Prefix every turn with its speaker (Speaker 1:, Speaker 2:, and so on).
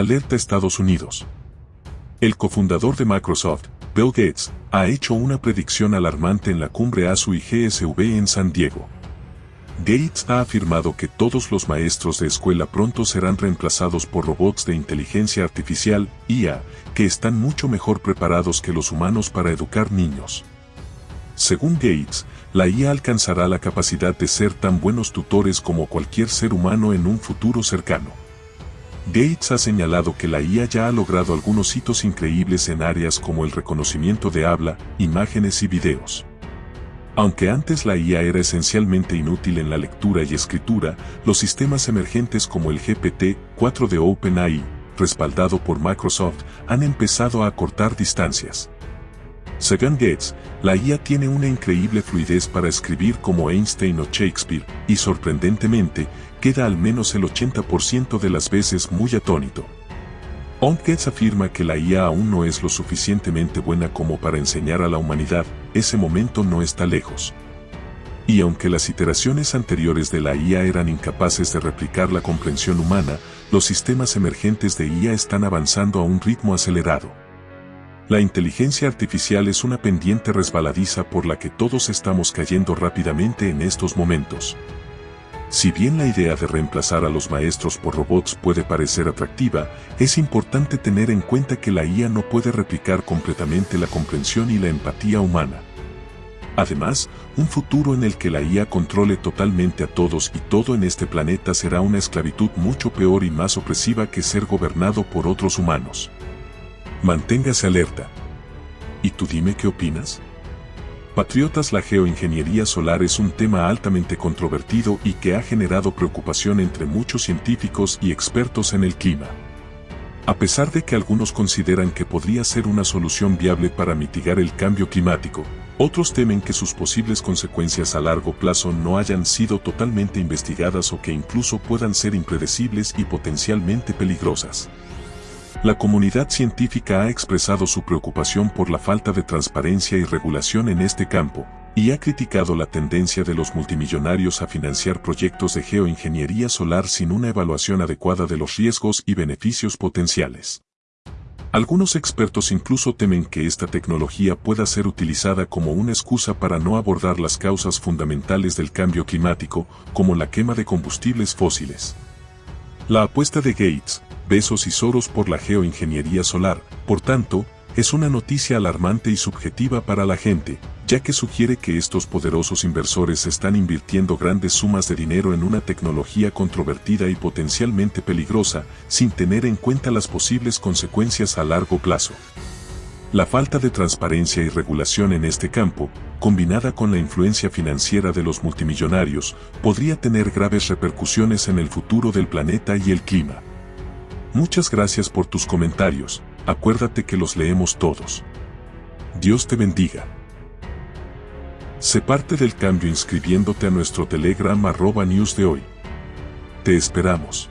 Speaker 1: Alerta Estados Unidos. El cofundador de Microsoft, Bill Gates, ha hecho una predicción alarmante en la cumbre ASU y GSV en San Diego. Gates ha afirmado que todos los maestros de escuela pronto serán reemplazados por robots de inteligencia artificial, IA, que están mucho mejor preparados que los humanos para educar niños. Según Gates, la IA alcanzará la capacidad de ser tan buenos tutores como cualquier ser humano en un futuro cercano. Gates ha señalado que la IA ya ha logrado algunos hitos increíbles en áreas como el reconocimiento de habla, imágenes y videos. Aunque antes la IA era esencialmente inútil en la lectura y escritura, los sistemas emergentes como el GPT-4 de OpenAI, respaldado por Microsoft, han empezado a acortar distancias. Según Gates, la IA tiene una increíble fluidez para escribir como Einstein o Shakespeare, y sorprendentemente, queda al menos el 80% de las veces muy atónito. Gates afirma que la IA aún no es lo suficientemente buena como para enseñar a la humanidad, ese momento no está lejos. Y aunque las iteraciones anteriores de la IA eran incapaces de replicar la comprensión humana, los sistemas emergentes de IA están avanzando a un ritmo acelerado. La inteligencia artificial es una pendiente resbaladiza por la que todos estamos cayendo rápidamente en estos momentos. Si bien la idea de reemplazar a los maestros por robots puede parecer atractiva, es importante tener en cuenta que la IA no puede replicar completamente la comprensión y la empatía humana. Además, un futuro en el que la IA controle totalmente a todos y todo en este planeta será una esclavitud mucho peor y más opresiva que ser gobernado por otros humanos. Manténgase alerta. ¿Y tú dime qué opinas? Patriotas La geoingeniería solar es un tema altamente controvertido y que ha generado preocupación entre muchos científicos y expertos en el clima. A pesar de que algunos consideran que podría ser una solución viable para mitigar el cambio climático, otros temen que sus posibles consecuencias a largo plazo no hayan sido totalmente investigadas o que incluso puedan ser impredecibles y potencialmente peligrosas. La comunidad científica ha expresado su preocupación por la falta de transparencia y regulación en este campo, y ha criticado la tendencia de los multimillonarios a financiar proyectos de geoingeniería solar sin una evaluación adecuada de los riesgos y beneficios potenciales. Algunos expertos incluso temen que esta tecnología pueda ser utilizada como una excusa para no abordar las causas fundamentales del cambio climático, como la quema de combustibles fósiles. La apuesta de Gates, Besos y Soros por la geoingeniería solar, por tanto, es una noticia alarmante y subjetiva para la gente, ya que sugiere que estos poderosos inversores están invirtiendo grandes sumas de dinero en una tecnología controvertida y potencialmente peligrosa, sin tener en cuenta las posibles consecuencias a largo plazo. La falta de transparencia y regulación en este campo, combinada con la influencia financiera de los multimillonarios, podría tener graves repercusiones en el futuro del planeta y el clima. Muchas gracias por tus comentarios, acuérdate que los leemos todos. Dios te bendiga. Sé parte del cambio inscribiéndote a nuestro Telegram arroba news de hoy. Te esperamos.